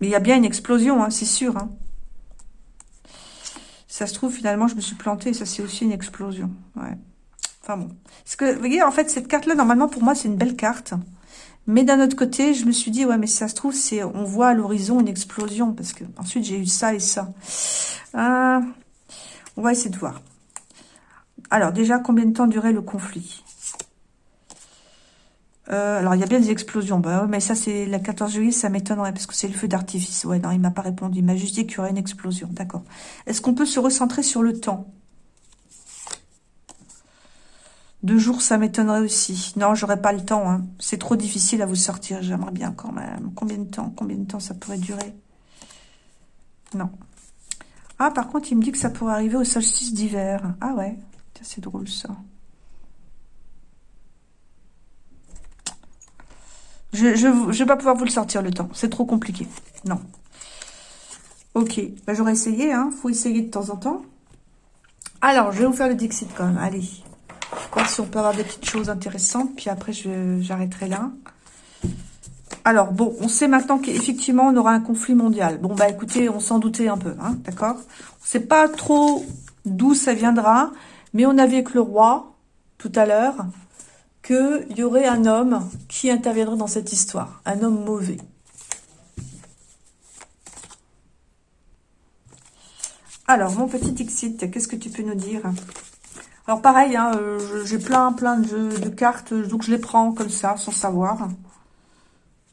Mais il y a bien une explosion, hein, c'est sûr. Hein. Ça se trouve, finalement, je me suis plantée. Ça, c'est aussi une explosion. Ouais. Enfin bon. Parce que, vous voyez, en fait, cette carte-là, normalement, pour moi, c'est une belle carte. Mais d'un autre côté, je me suis dit, ouais, mais ça se trouve, c'est on voit à l'horizon une explosion, parce que ensuite j'ai eu ça et ça. Euh, on va essayer de voir. Alors, déjà, combien de temps durait le conflit? Euh, alors, il y a bien des explosions. Bah, mais ça, c'est la 14 juillet, ça m'étonnerait, parce que c'est le feu d'artifice. Ouais, non, il m'a pas répondu. Il m'a juste dit qu'il y aurait une explosion. D'accord. Est-ce qu'on peut se recentrer sur le temps? Deux jours, ça m'étonnerait aussi. Non, j'aurais pas le temps. Hein. C'est trop difficile à vous sortir. J'aimerais bien quand même. Combien de temps? Combien de temps ça pourrait durer? Non. Ah, par contre, il me dit que ça pourrait arriver au solstice d'hiver. Ah ouais, c'est drôle ça. Je ne vais pas pouvoir vous le sortir le temps. C'est trop compliqué. Non. Ok. Bah, J'aurais essayé. Hein. faut essayer de temps en temps. Alors, je vais vous faire le Dixit quand même. Allez voir si on peut avoir des petites choses intéressantes. Puis après, j'arrêterai là. Alors, bon, on sait maintenant qu'effectivement, on aura un conflit mondial. Bon, bah écoutez, on s'en doutait un peu, hein, d'accord? On sait pas trop d'où ça viendra, Mais on a vu avec le roi, tout à l'heure, qu'il y aurait un homme qui interviendrait dans cette histoire. Un homme mauvais. Alors, mon petit Dixit, qu'est-ce que tu peux nous dire? Alors, pareil, hein, euh, j'ai plein, plein de, cartes, donc je les prends comme ça, sans savoir.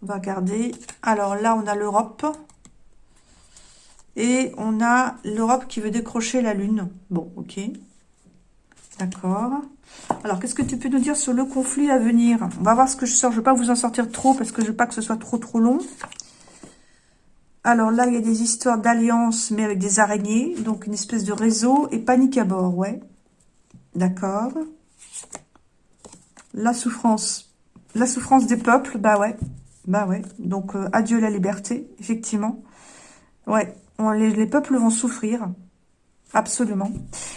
On va regarder. Alors là, on a l'Europe. Et on a l'Europe qui veut décrocher la Lune. Bon, ok. D'accord. Alors, qu'est-ce que tu peux nous dire sur le conflit à venir? On va voir ce que je sors. Je ne vais pas vous en sortir trop parce que je ne veux pas que ce soit trop, trop long. Alors là, il y a des histoires d'alliance, mais avec des araignées. Donc, une espèce de réseau et panique à bord, ouais. D'accord. La souffrance. La souffrance des peuples, bah ouais. Bah ouais. Donc, euh, adieu la liberté, effectivement. Ouais, les, peuples vont souffrir. Absolument.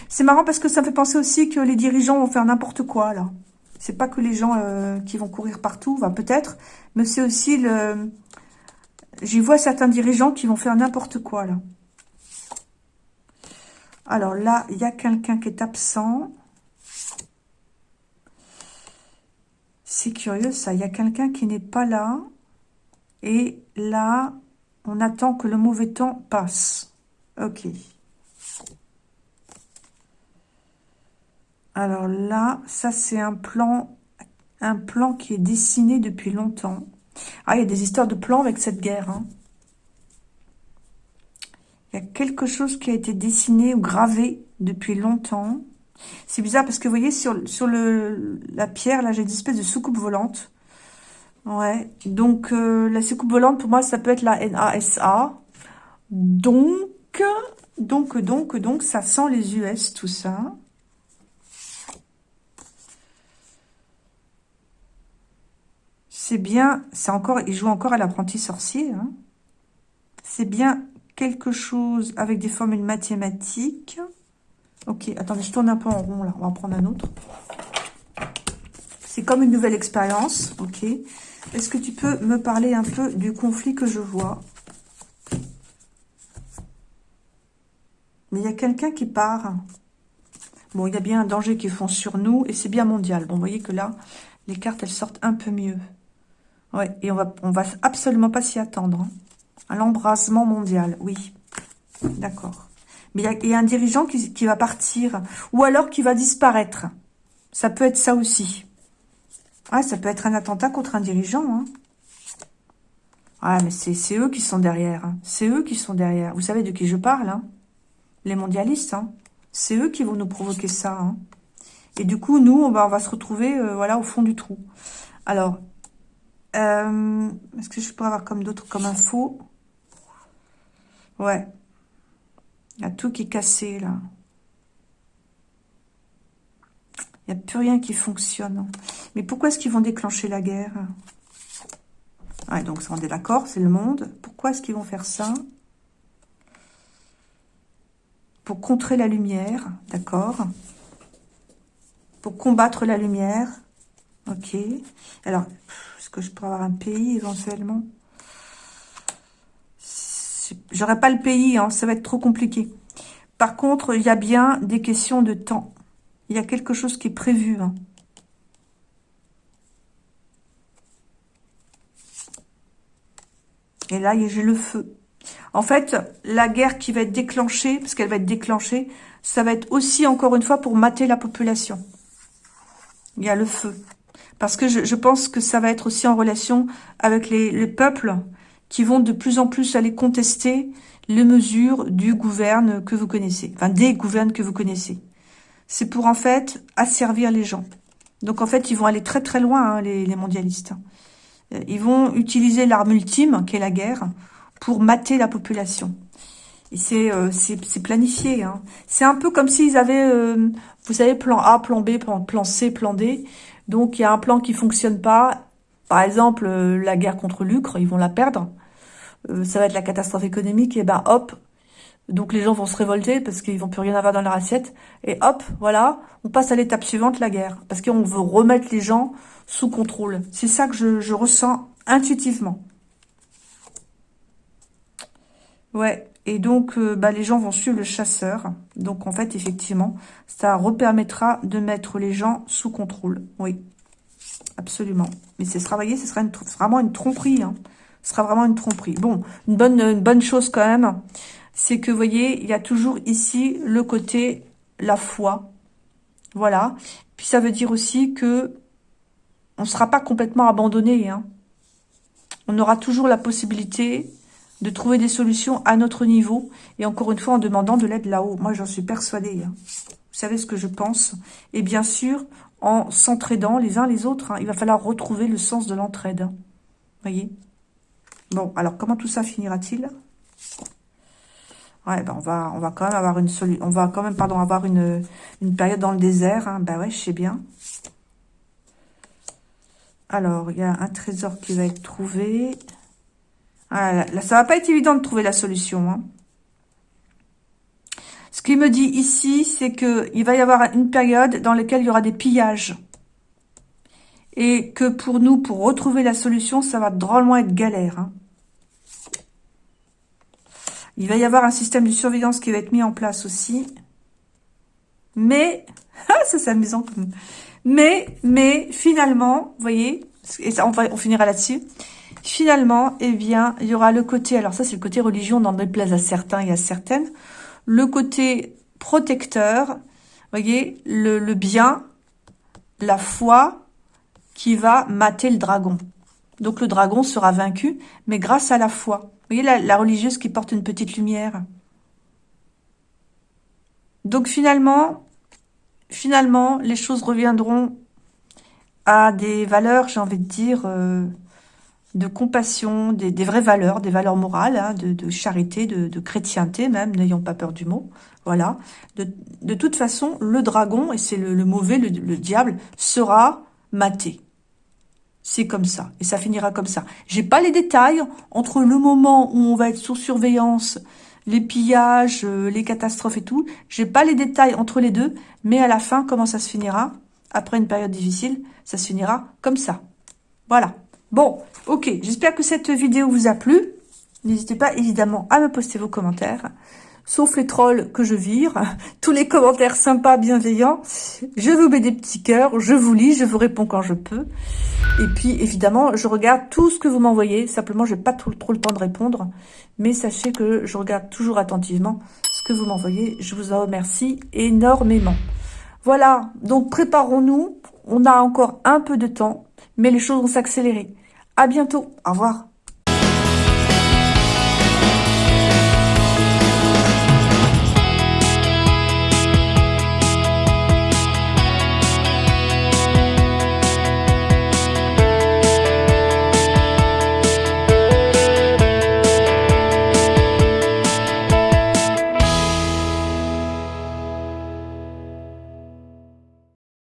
C'est marrant parce que ça me fait penser aussi que les dirigeants vont faire n'importe quoi, là. C'est pas que les gens euh, qui vont courir partout, peut-être, mais c'est aussi le J'y vois certains dirigeants qui vont faire n'importe quoi, là. Alors là, il y a quelqu'un qui est absent. C'est curieux, ça. Il y a quelqu'un qui n'est pas là. Et là, on attend que le mauvais temps passe. Ok. Alors là, ça c'est un plan, un plan qui est dessiné depuis longtemps. Ah, il y a des histoires de plans avec cette guerre. Hein. Il y a quelque chose qui a été dessiné ou gravé depuis longtemps. C'est bizarre parce que vous voyez, sur, la pierre, là, j'ai une espèce de soucoupe volante. Ouais, donc euh, la soucoupe volante, pour moi, ça peut être la NASA. Donc, donc, donc, donc, ça sent les US, tout ça. C'est bien, c'est encore, il joue encore à l'apprenti sorcier. Hein. C'est bien quelque chose avec des formules mathématiques. Ok, attendez, je tourne un peu en rond là. On va en prendre un autre. C'est comme une nouvelle expérience. Ok. Est-ce que tu peux me parler un peu du conflit que je vois? Mais il y a quelqu'un qui part. Bon, il y a bien un danger qui fond sur nous et c'est bien mondial. Bon, vous voyez que là, les cartes, elles sortent un peu mieux. Et on va, va absolument pas s'y attendre. Hein. À l'embrasement mondial, oui. D'accord. Mais il y, a un dirigeant qui, va partir, ou alors qui va disparaître. Ça peut être ça aussi. Ah, ça peut être un attentat contre un dirigeant. Hein. Ah, mais c'est eux qui sont derrière. Hein. C'est eux qui sont derrière. Vous savez de qui je parle Les mondialistes. C'est eux qui vont nous provoquer ça. Et du coup, nous, on va, on va se retrouver euh, voilà, au fond du trou. Alors, euh, est-ce que je pourrais avoir comme d'autres comme info Ouais. Il y a tout qui est cassé, là. Il n'y a plus rien qui fonctionne. Mais pourquoi est-ce qu'ils vont déclencher la guerre? Ouais, donc ça, on est d'accord, c'est le monde. Pourquoi est-ce qu'ils vont faire ça? Pour contrer la lumière, d'accord Pour combattre la lumière. Ok. Alors, que je pourrais avoir un pays éventuellement J'aurais pas le pays, hein, ça va être trop compliqué. Par contre, il y a bien des questions de temps. Il y a quelque chose qui est prévu. Hein. Et là, j'ai le feu. En fait, la guerre qui va être déclenchée, parce qu'elle va être déclenchée, ça va être aussi, encore une fois, pour mater la population. Il y a le feu. Parce que je, pense que ça va être aussi en relation avec les, peuples qui vont de plus en plus aller contester les mesures du gouverne que vous connaissez, enfin des gouvernes que vous connaissez. C'est pour en fait asservir les gens. Donc en fait, ils vont aller très très loin, hein, les, mondialistes. Euh, ils vont utiliser l'arme ultime, qui est la guerre, pour mater la population. C'est euh, planifié. Hein. C'est un peu comme s'ils avaient, euh, vous savez, plan A, plan B, plan C, plan D. Donc, il y a un plan qui fonctionne pas. Par exemple, euh, la guerre contre l'Ucre, ils vont la perdre. Euh, ça va être la catastrophe économique. Et ben hop, donc les gens vont se révolter parce qu'ils vont plus rien avoir dans leur assiette. Et hop, voilà, on passe à l'étape suivante, la guerre. Parce qu'on veut remettre les gens sous contrôle. C'est ça que je, je ressens intuitivement. Ouais, et donc, euh, bah, les gens vont suivre le chasseur. Donc, en fait, effectivement, ça repermettra de mettre les gens sous contrôle. Oui, absolument. Mais ce sera, voyez, ce sera vraiment une tromperie. Hein. Ce sera vraiment une tromperie. Bon, une bonne, une bonne chose quand même, c'est que, vous voyez, il y a toujours ici le côté la foi. Voilà. Puis ça veut dire aussi que on ne sera pas complètement abandonné. Hein. On aura toujours la possibilité de trouver des solutions à notre niveau. Et encore une fois, en demandant de l'aide là-haut. Moi, j'en suis persuadée. Hein. Vous savez ce que je pense. Et bien sûr, en s'entraidant les uns les autres. Hein, il va falloir retrouver le sens de l'entraide. Vous voyez? Bon, alors comment tout ça finira-t-il? Ouais, ben on va, on quand même avoir une. On va quand même, pardon, avoir une, période dans le désert. Hein. Ben ouais, je sais bien. Alors, il y a un trésor qui va être trouvé. Ah, là, ça va pas être évident de trouver la solution. Hein. Ce qu'il me dit ici, c'est que il va y avoir une période dans laquelle il y aura des pillages. Et que pour nous, pour retrouver la solution, ça va drôlement être galère. Hein. Il va y avoir un système de surveillance qui va être mis en place aussi. Mais, ah, ça c'est amusant. Mais, mais, finalement, vous voyez, et ça, on finira là-dessus. Finalement, eh bien, il y aura le côté, alors ça c'est le côté religion, dans déplaise à certains et à certaines, le côté protecteur, voyez, le, le bien, la foi qui va mater le dragon. Donc le dragon sera vaincu, mais grâce à la foi. Vous voyez la, la religieuse qui porte une petite lumière. Donc finalement, finalement, les choses reviendront à des valeurs, j'ai envie de dire, euh, de compassion, des, vraies valeurs, des valeurs morales, hein, de, charité, de, chrétienté même, n'ayons pas peur du mot. Voilà. De, toute façon, le dragon, et c'est le, mauvais, le, diable, sera maté. C'est comme ça. Et ça finira comme ça. J'ai pas les détails entre le moment où on va être sous surveillance, les pillages, euh, les catastrophes et tout. J'ai pas les détails entre les deux. Mais à la fin, comment ça se finira? Après une période difficile, ça se finira comme ça. Voilà. Bon, ok, j'espère que cette vidéo vous a plu. N'hésitez pas évidemment à me poster vos commentaires. Sauf les trolls que je vire. Tous les commentaires sympas, bienveillants. Je vous mets des petits cœurs, je vous lis, je vous réponds quand je peux. Et puis, évidemment, je regarde tout ce que vous m'envoyez. Simplement, je n'ai pas trop le temps de répondre. Mais sachez que je regarde toujours attentivement ce que vous m'envoyez. Je vous en remercie énormément. Voilà, donc préparons-nous. On a encore un peu de temps, mais les choses vont s'accélérer. À bientôt. Au revoir.